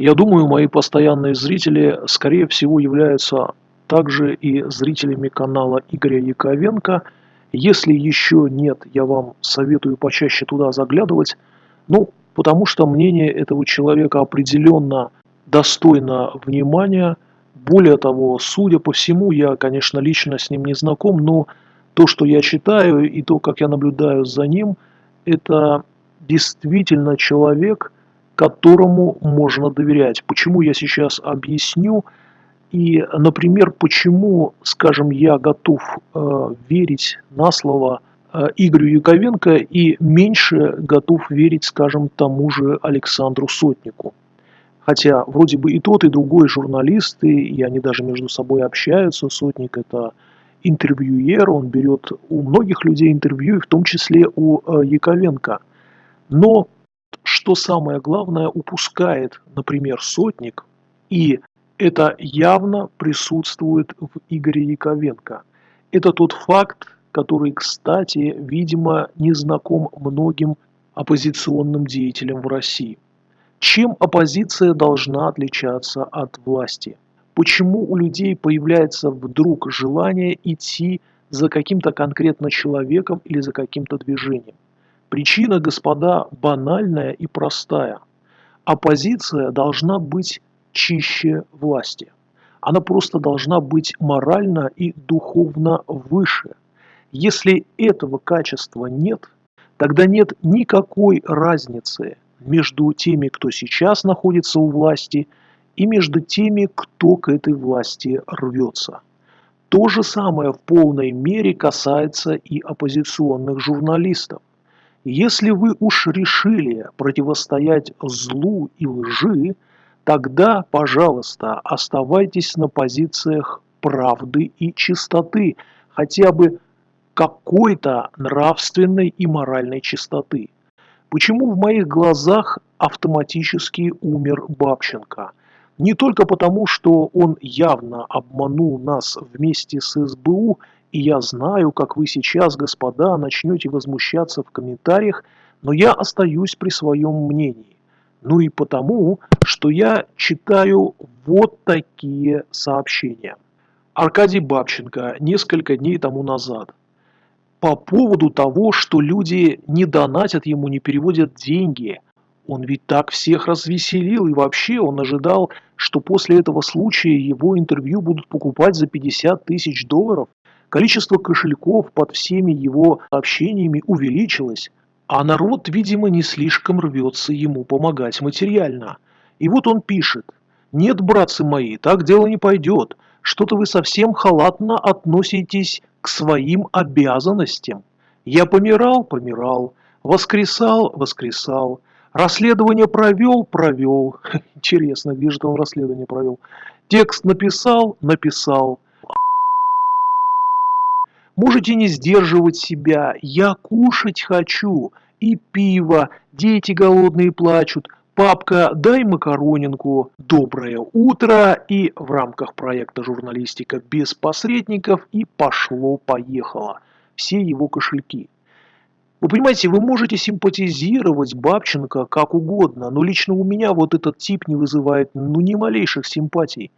Я думаю, мои постоянные зрители, скорее всего, являются также и зрителями канала Игоря Яковенко. Если еще нет, я вам советую почаще туда заглядывать. Ну, потому что мнение этого человека определенно достойно внимания. Более того, судя по всему, я, конечно, лично с ним не знаком, но то, что я читаю и то, как я наблюдаю за ним, это действительно человек – которому можно доверять. Почему я сейчас объясню. И, например, почему, скажем, я готов э, верить на слово э, Игорю Яковенко и меньше готов верить, скажем, тому же Александру Сотнику. Хотя вроде бы и тот, и другой журналисты, и они даже между собой общаются. Сотник – это интервьюер, он берет у многих людей интервью, и в том числе у э, Яковенко. Но что самое главное, упускает, например, сотник, и это явно присутствует в Игоре Яковенко. Это тот факт, который, кстати, видимо, не знаком многим оппозиционным деятелям в России. Чем оппозиция должна отличаться от власти? Почему у людей появляется вдруг желание идти за каким-то конкретно человеком или за каким-то движением? Причина, господа, банальная и простая. Оппозиция должна быть чище власти. Она просто должна быть морально и духовно выше. Если этого качества нет, тогда нет никакой разницы между теми, кто сейчас находится у власти, и между теми, кто к этой власти рвется. То же самое в полной мере касается и оппозиционных журналистов. Если вы уж решили противостоять злу и лжи, тогда, пожалуйста, оставайтесь на позициях правды и чистоты, хотя бы какой-то нравственной и моральной чистоты. Почему в моих глазах автоматически умер Бабченко? Не только потому, что он явно обманул нас вместе с СБУ и я знаю, как вы сейчас, господа, начнете возмущаться в комментариях, но я остаюсь при своем мнении. Ну и потому, что я читаю вот такие сообщения. Аркадий Бабченко несколько дней тому назад. По поводу того, что люди не донатят ему, не переводят деньги. Он ведь так всех развеселил, и вообще он ожидал, что после этого случая его интервью будут покупать за 50 тысяч долларов. Количество кошельков под всеми его общениями увеличилось, а народ, видимо, не слишком рвется ему помогать материально. И вот он пишет. «Нет, братцы мои, так дело не пойдет. Что-то вы совсем халатно относитесь к своим обязанностям. Я помирал, помирал, воскресал, воскресал, расследование провел, провел. Интересно, где же он расследование провел? Текст написал, написал. Можете не сдерживать себя. Я кушать хочу. И пиво. Дети голодные плачут. Папка, дай макаронинку. Доброе утро. И в рамках проекта «Журналистика без посредников» и пошло-поехало. Все его кошельки. Вы понимаете, вы можете симпатизировать Бабченко как угодно, но лично у меня вот этот тип не вызывает ну ни малейших симпатий.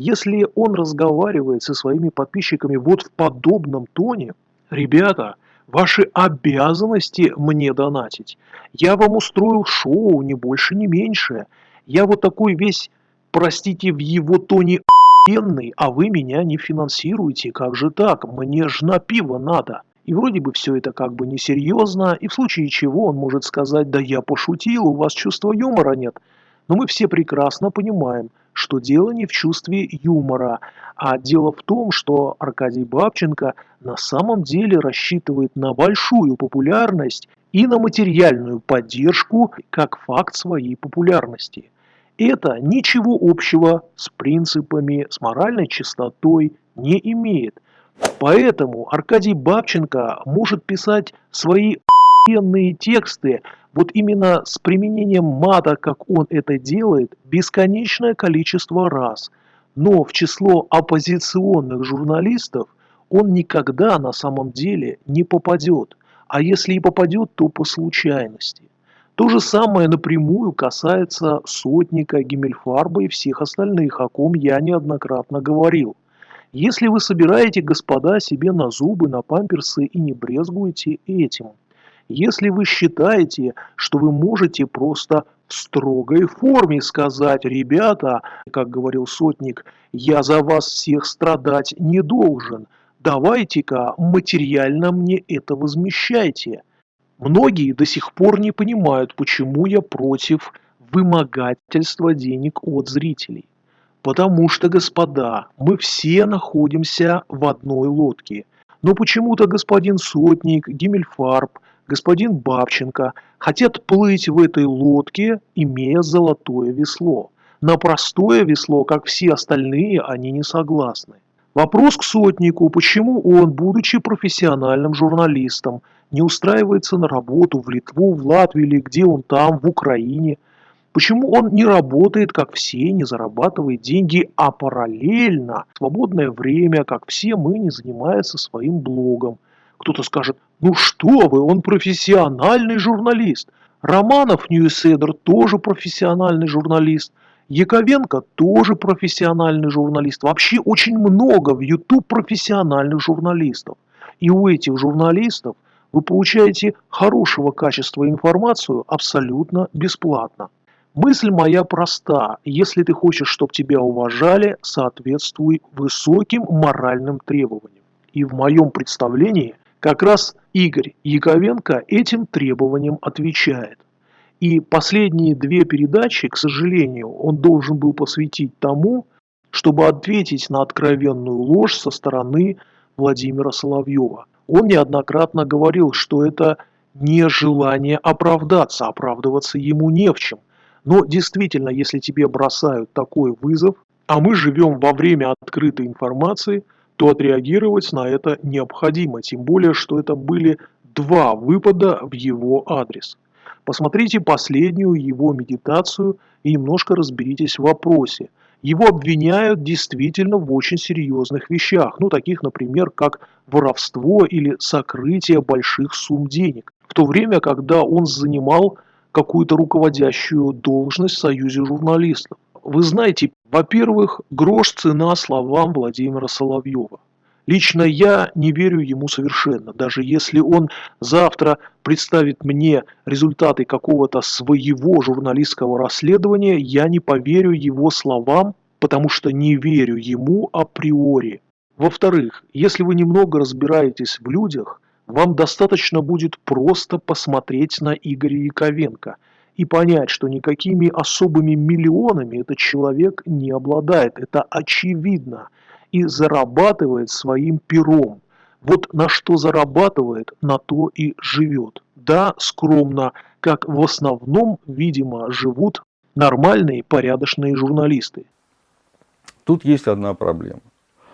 Если он разговаривает со своими подписчиками вот в подобном тоне, ребята, ваши обязанности мне донатить. Я вам устроил шоу, не больше, не меньше. Я вот такой весь, простите, в его тоне охуенный, а вы меня не финансируете. Как же так? Мне ж на пиво надо. И вроде бы все это как бы несерьезно, и в случае чего он может сказать, да я пошутил, у вас чувства юмора нет. Но мы все прекрасно понимаем, что дело не в чувстве юмора, а дело в том, что Аркадий Бабченко на самом деле рассчитывает на большую популярность и на материальную поддержку как факт своей популярности. Это ничего общего с принципами, с моральной чистотой не имеет. Поэтому Аркадий Бабченко может писать свои охуенные тексты вот именно с применением мата, как он это делает, бесконечное количество раз. Но в число оппозиционных журналистов он никогда на самом деле не попадет. А если и попадет, то по случайности. То же самое напрямую касается сотника, Гиммельфарба и всех остальных, о ком я неоднократно говорил. Если вы собираете, господа, себе на зубы, на памперсы и не брезгуете этим, если вы считаете, что вы можете просто в строгой форме сказать, ребята, как говорил сотник, я за вас всех страдать не должен, давайте-ка материально мне это возмещайте. Многие до сих пор не понимают, почему я против вымогательства денег от зрителей. Потому что, господа, мы все находимся в одной лодке. Но почему-то господин Сотник, Гиммельфарб, господин Бабченко хотят плыть в этой лодке, имея золотое весло. На простое весло, как все остальные, они не согласны. Вопрос к Сотнику, почему он, будучи профессиональным журналистом, не устраивается на работу в Литву, в Латвию или где он там, в Украине – Почему он не работает, как все, не зарабатывает деньги, а параллельно, в свободное время, как все мы, не занимается своим блогом? Кто-то скажет, ну что вы, он профессиональный журналист. Романов Ньюседер тоже профессиональный журналист. Яковенко тоже профессиональный журналист. Вообще очень много в YouTube профессиональных журналистов. И у этих журналистов вы получаете хорошего качества информацию абсолютно бесплатно. Мысль моя проста. Если ты хочешь, чтобы тебя уважали, соответствуй высоким моральным требованиям. И в моем представлении как раз Игорь Яковенко этим требованиям отвечает. И последние две передачи, к сожалению, он должен был посвятить тому, чтобы ответить на откровенную ложь со стороны Владимира Соловьева. Он неоднократно говорил, что это не желание оправдаться, оправдываться ему не в чем. Но действительно, если тебе бросают такой вызов, а мы живем во время открытой информации, то отреагировать на это необходимо, тем более, что это были два выпада в его адрес. Посмотрите последнюю его медитацию и немножко разберитесь в вопросе. Его обвиняют действительно в очень серьезных вещах, ну таких, например, как воровство или сокрытие больших сумм денег. В то время, когда он занимал какую-то руководящую должность в Союзе журналистов. Вы знаете, во-первых, грош цена словам Владимира Соловьева. Лично я не верю ему совершенно. Даже если он завтра представит мне результаты какого-то своего журналистского расследования, я не поверю его словам, потому что не верю ему априори. Во-вторых, если вы немного разбираетесь в людях – вам достаточно будет просто посмотреть на Игоря Яковенко и понять, что никакими особыми миллионами этот человек не обладает. Это очевидно. И зарабатывает своим пером. Вот на что зарабатывает, на то и живет. Да, скромно, как в основном, видимо, живут нормальные, порядочные журналисты. Тут есть одна проблема.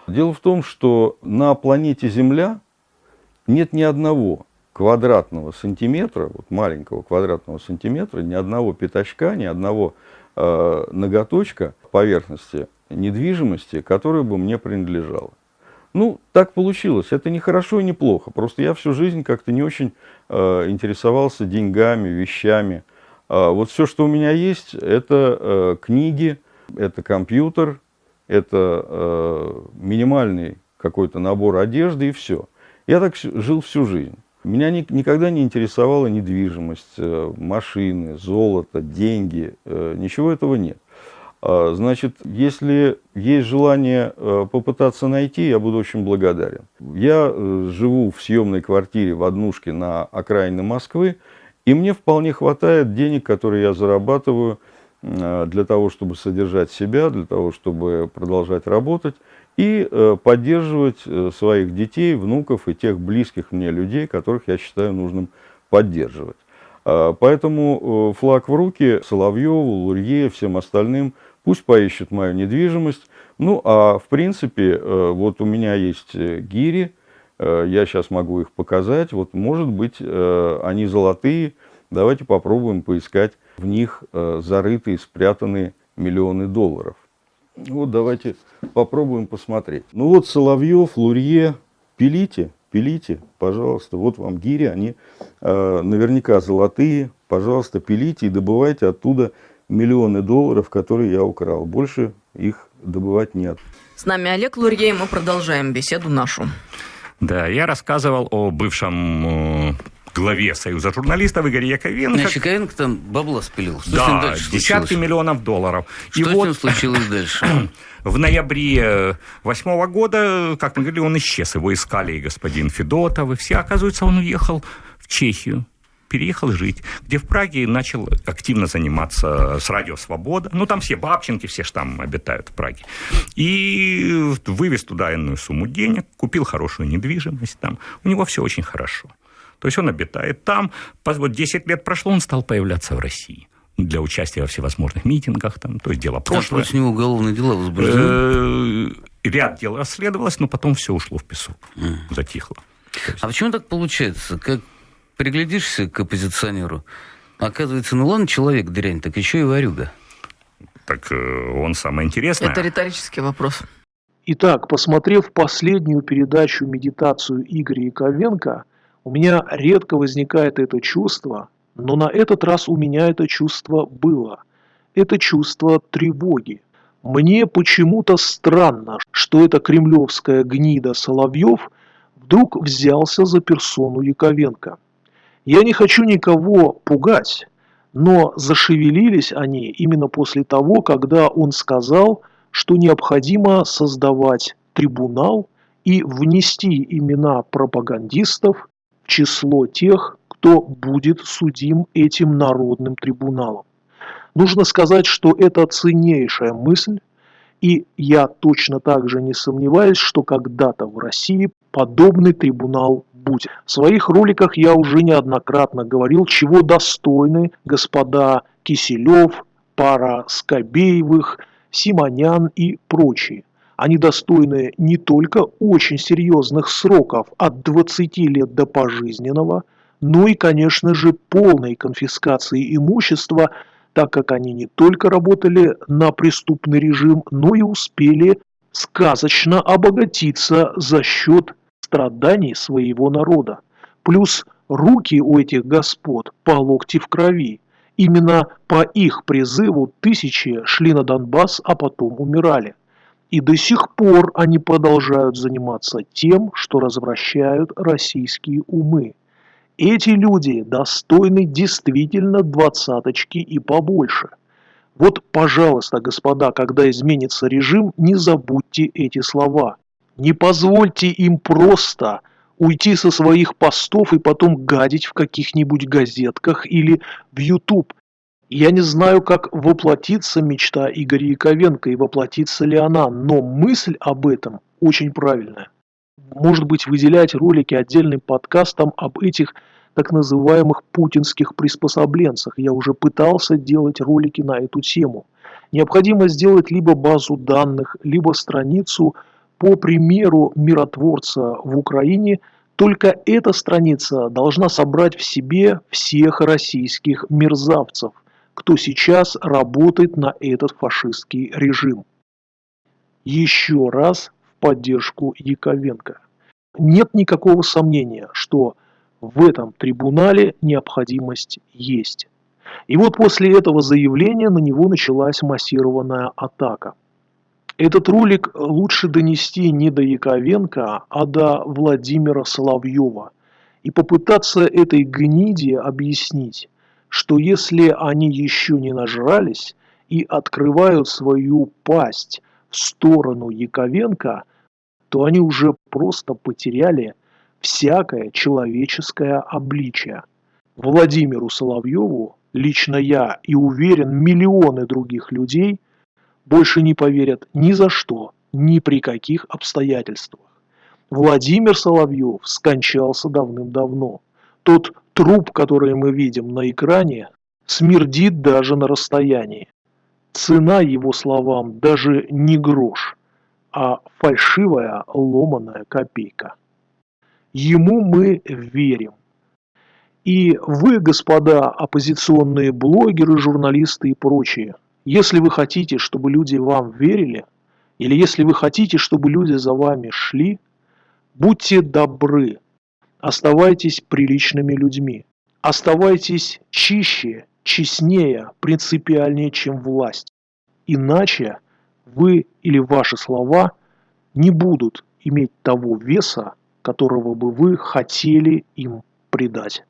Дело в том, что на планете Земля нет ни одного квадратного сантиметра, вот маленького квадратного сантиметра, ни одного пятачка, ни одного э, ноготочка поверхности недвижимости, которая бы мне принадлежала. Ну, так получилось. Это не хорошо и не плохо. Просто я всю жизнь как-то не очень э, интересовался деньгами, вещами. Э, вот все, что у меня есть, это э, книги, это компьютер, это э, минимальный какой-то набор одежды и все. Я так жил всю жизнь. Меня ни, никогда не интересовала недвижимость, э, машины, золото, деньги. Э, ничего этого нет. А, значит, если есть желание э, попытаться найти, я буду очень благодарен. Я живу в съемной квартире в однушке на окраине Москвы, и мне вполне хватает денег, которые я зарабатываю для того, чтобы содержать себя, для того, чтобы продолжать работать и э, поддерживать э, своих детей, внуков и тех близких мне людей, которых я считаю нужным поддерживать. А, поэтому э, флаг в руки Соловьеву, Лурье, всем остальным, пусть поищут мою недвижимость. Ну, а в принципе, вот у меня есть гири, я сейчас могу их показать. Вот, может быть, они золотые. Давайте попробуем поискать в них зарытые, спрятанные миллионы долларов. Вот давайте попробуем посмотреть. Ну вот Соловьев, Лурье, пилите, пилите, пожалуйста, вот вам гири, они э, наверняка золотые, пожалуйста, пилите и добывайте оттуда миллионы долларов, которые я украл. Больше их добывать нет. С нами Олег Лурье, мы продолжаем беседу нашу. Да, я рассказывал о бывшем э, главе Союза журналистов Игоря Яковенко. Значит, Яковенко там бабло спилил. Что да, с ним дальше десятки случилось? миллионов долларов. Что И с вот... ним случилось дальше? В ноябре восьмого года, как мы говорили, он исчез. Его искали и господин Федотов, и все. Оказывается, он уехал в Чехию переехал жить, где в Праге начал активно заниматься с радио «Свобода». Ну, там все бабченки, все же там обитают в Праге. И вывез туда иную сумму денег, купил хорошую недвижимость там. У него все очень хорошо. То есть он обитает там. Вот 10 лет прошло, он стал появляться в России для участия во всевозможных митингах, там, то есть дело прошлое. А против него уголовные дела возбуждены? Э, ряд дел расследовалось, но потом все ушло в песок, затихло. А почему так получается? Как приглядишься к оппозиционеру, оказывается, ну ладно, человек дрянь, так еще и варюга. Так э, он самое интересное. Это риторический вопрос. Итак, посмотрев последнюю передачу «Медитацию» Игоря Яковенко, у меня редко возникает это чувство, но на этот раз у меня это чувство было. Это чувство тревоги. Мне почему-то странно, что эта кремлевская гнида Соловьев вдруг взялся за персону Яковенко. Я не хочу никого пугать, но зашевелились они именно после того, когда он сказал, что необходимо создавать трибунал и внести имена пропагандистов число тех, кто будет судим этим народным трибуналом. Нужно сказать, что это ценнейшая мысль, и я точно так же не сомневаюсь, что когда-то в России подобный трибунал будет. В своих роликах я уже неоднократно говорил, чего достойны господа Киселев, пара Скобеевых, Симонян и прочие. Они достойны не только очень серьезных сроков от 20 лет до пожизненного, но и, конечно же, полной конфискации имущества, так как они не только работали на преступный режим, но и успели сказочно обогатиться за счет страданий своего народа. Плюс руки у этих господ по локти в крови. Именно по их призыву тысячи шли на Донбасс, а потом умирали. И до сих пор они продолжают заниматься тем, что развращают российские умы. Эти люди достойны действительно двадцаточки и побольше. Вот, пожалуйста, господа, когда изменится режим, не забудьте эти слова. Не позвольте им просто уйти со своих постов и потом гадить в каких-нибудь газетках или в YouTube. Я не знаю, как воплотится мечта Игоря Яковенко и воплотится ли она, но мысль об этом очень правильная. Может быть, выделять ролики отдельным подкастом об этих так называемых путинских приспособленцах. Я уже пытался делать ролики на эту тему. Необходимо сделать либо базу данных, либо страницу по примеру миротворца в Украине – только эта страница должна собрать в себе всех российских мерзавцев, кто сейчас работает на этот фашистский режим. Еще раз в поддержку Яковенко. Нет никакого сомнения, что в этом трибунале необходимость есть. И вот после этого заявления на него началась массированная атака. Этот ролик лучше донести не до Яковенко, а до Владимира Соловьева и попытаться этой гниде объяснить, что если они еще не нажрались и открывают свою пасть в сторону Яковенко, то они уже просто потеряли всякое человеческое обличие. Владимиру Соловьеву, лично я и уверен миллионы других людей – больше не поверят ни за что, ни при каких обстоятельствах. Владимир Соловьев скончался давным-давно. Тот труп, который мы видим на экране, смердит даже на расстоянии. Цена его словам даже не грош, а фальшивая ломаная копейка. Ему мы верим. И вы, господа оппозиционные блогеры, журналисты и прочие, если вы хотите, чтобы люди вам верили, или если вы хотите, чтобы люди за вами шли, будьте добры, Оставайтесь приличными людьми. Оставайтесь чище, честнее, принципиальнее, чем власть. Иначе вы или ваши слова не будут иметь того веса, которого бы вы хотели им придать.